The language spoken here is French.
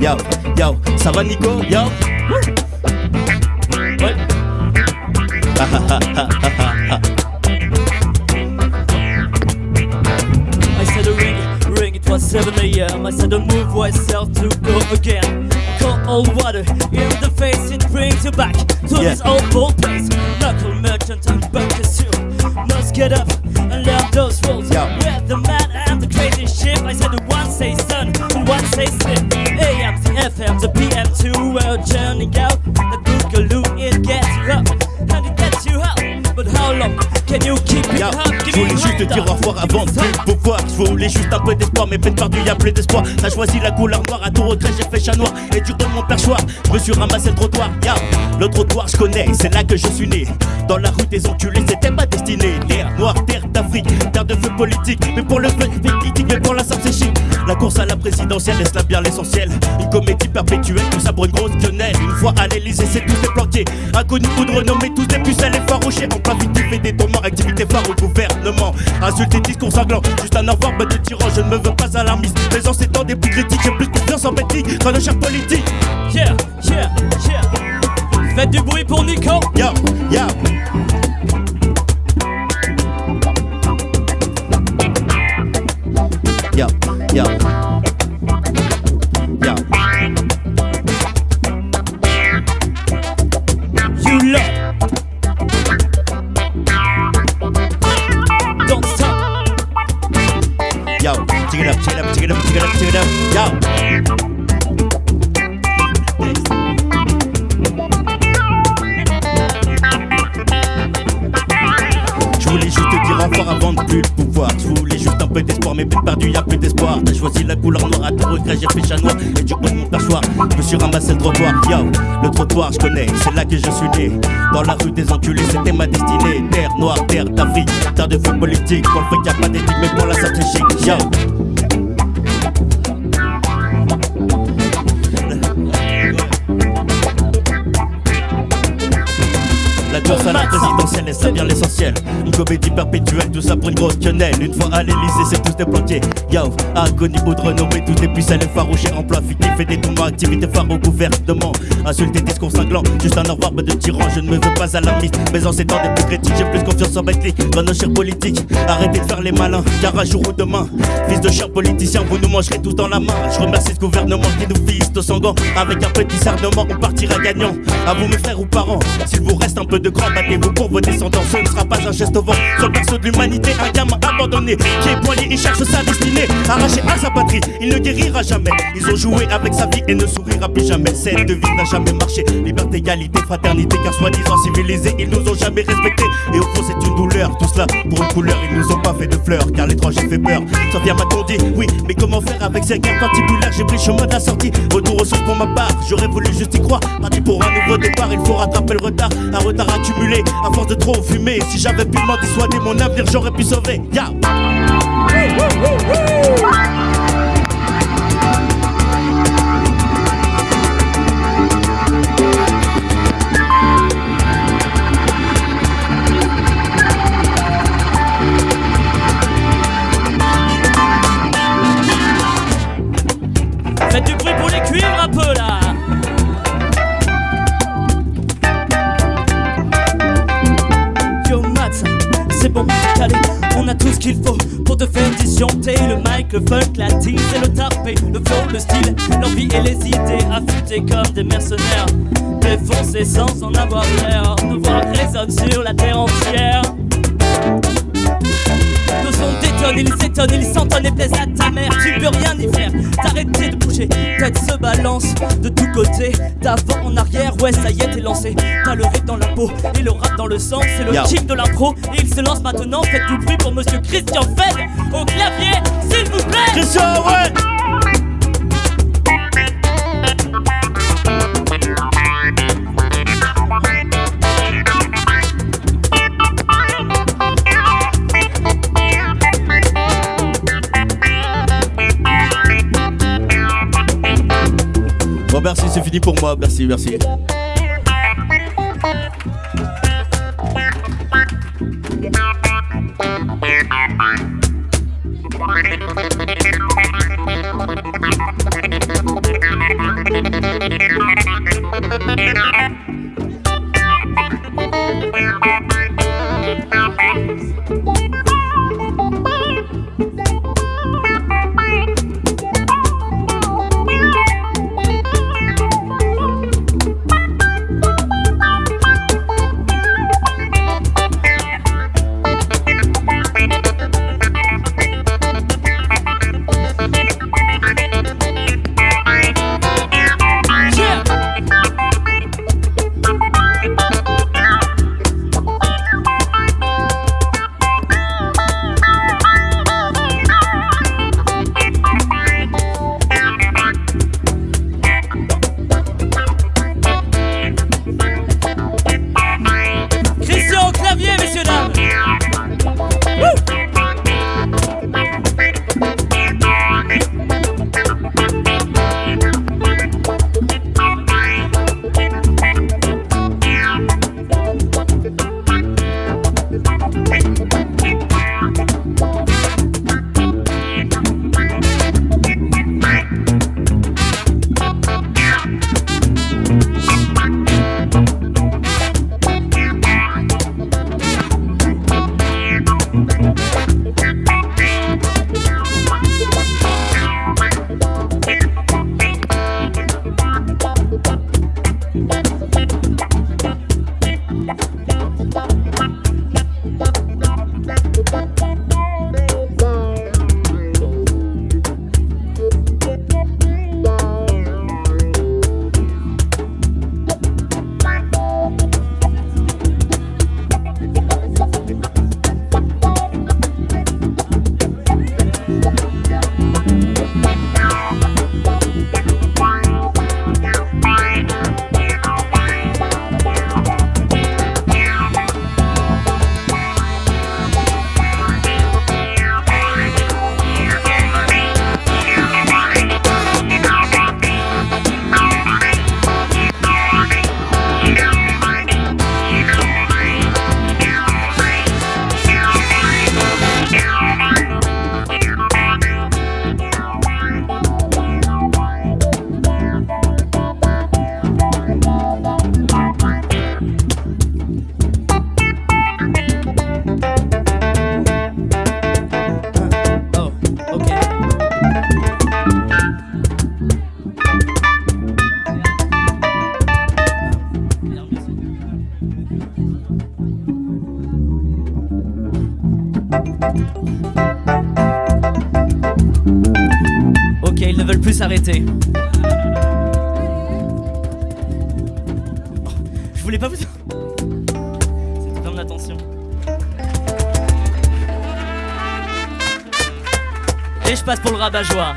Yo, yo, ça va Nico Yo Ouais. I said a ring, ring, it was 7 a.m. I said a move myself to go again. Cold water in the face, it brings you back to Yeah. this old bold place. Knuckle merchant and bunker suit. Must get up and learn those rules. Yeah. We're the man and the crazy ship. I said the one say sun and one say slip. FM, the PM2, we're churning out. The boogaloo, it gets you up and it gets you up. But how long can you keep it up? je voulais juste te dire au revoir avant de de pouvoir. Je voulais juste un peu d'espoir, mais peine perdue, y'a plus d'espoir. T'as choisi la couleur noire, à tout regret, j'ai fait chat noir. Et du de mon perchoir, je me suis ramassé le trottoir. Yo, le trottoir, je connais, c'est là que je suis né. Dans la rue des enculés, c'était ma destinée. Terre noire, terre d'Afrique, terre de feu politique. Mais pour le feu politique, mais pour la sable c'est. La course à la présidentielle, laisse là bien l'essentiel? Une comédie perpétuelle, tout ça pour une grosse quenelle. Une fois à l'Elysée, c'est tous des planqués. Inconnus ou de renommée, tous des pucelles et farouchés. En plein fictif et détournement, activité phare au gouvernement. Insulté, discours sanglant, juste un bête de tyran. Je ne me veux pas alarmiste. Mais en ces temps des plus critiques, j'ai plus confiance en Betty qu'en nos chers politiques. Yeah, yeah, yeah. Faites du bruit pour Nico. Yo, yo. Yo, yo. Yo. You love. Don't stop. Yo, check it up, check it up, check it up, check it up, check it up. Yo. Avant de plus le pouvoir. Je voulais juste un peu d'espoir, mais peine perdue, y'a plus d'espoir. T'as choisi la couleur noire à tout regret, j'ai fait chat noir. Et du coup, mon perchoir, je me suis ramassé le trottoir. Yo, le trottoir, je connais, c'est là que je suis né. Dans la rue des enculés, c'était ma destinée. Terre noire, terre d'Afrique, terre de feu politique. Pour le fait qu'il y a pas d'éthique, mais pour la chic. Yo. La course à la présidentielle, et ça bien l'essentiel. Une comédie perpétuelle, tout ça pour une grosse quenelle. Une fois à l'Elysée, c'est tous des planqués. Yo, agonie de renommée, tout est et farouchés. Emploi fictif et détournement, activité phare au gouvernement. Insulté, discours cinglant, juste un bête de tyran. Je ne me veux pas alarmiste, mais en ces temps des plus critiques, j'ai plus confiance en Bentley dans nos chers politiques. Arrêtez de faire les malins, car un jour ou demain, fils de chers politiciens, vous nous mangerez tous dans la main. Je remercie ce gouvernement qui nous vise au sanguin. Avec un petit discernement, on partira gagnant. À vous, mes frères ou parents, s'il vous reste un peu de cran, battez-vous pour vos descendants. Ce ne sera pas un geste au vent. Sur le de l'humanité, un gamin abandonné qui est poigné, il cherche sa destinée. Arraché à sa patrie, il ne guérira jamais. Ils ont joué avec sa vie et ne sourira plus jamais. Cette devise n'a jamais marché. Liberté, égalité, fraternité, car soi-disant civilisés, ils nous ont jamais respectés. Et au fond, c'est une douleur. Tout cela pour une couleur, ils nous ont pas fait de fleurs, car l'étranger fait peur. Sophia m'a dit, oui, mais comment faire avec ces guerres particulaires J'ai pris le chemin de la sortie. Retour aux sources pour ma part, j'aurais voulu juste y croire. Parti pour un nouveau départ, il faut rattraper le retard. Un retard accumulé à force de trop fumer. J'avais pu m'en dissuader, mon avenir j'aurais pu sauver. Faites on a tout ce qu'il faut pour te faire disjoncter le mic, le funk, la tease et le tapé, le flow, le style, l'envie et les idées affûtées comme des mercenaires, défoncés sans en avoir l'air, nos voix résonnent sur la terre entière. Nos sons détonnent, ils s'étonnent, ils s'entonnent et plaisent à ta mère. Tu peux rien y faire, t'arrêter de Tête se balance de tous côtés, d'avant en arrière. Ouais, ça y est, t'es lancé. T'as le rythme dans la peau et le rap dans le sang. C'est le kiff de l'impro et il se lance maintenant. Faites du bruit pour monsieur Christian Fed au clavier, s'il vous plaît. Christian, ouais c'est fini pour moi, merci, merci. Ok, ils ne veulent plus s'arrêter. Je voulais pas vous. C'était pas mon attention. Et je passe pour le rabat-joie.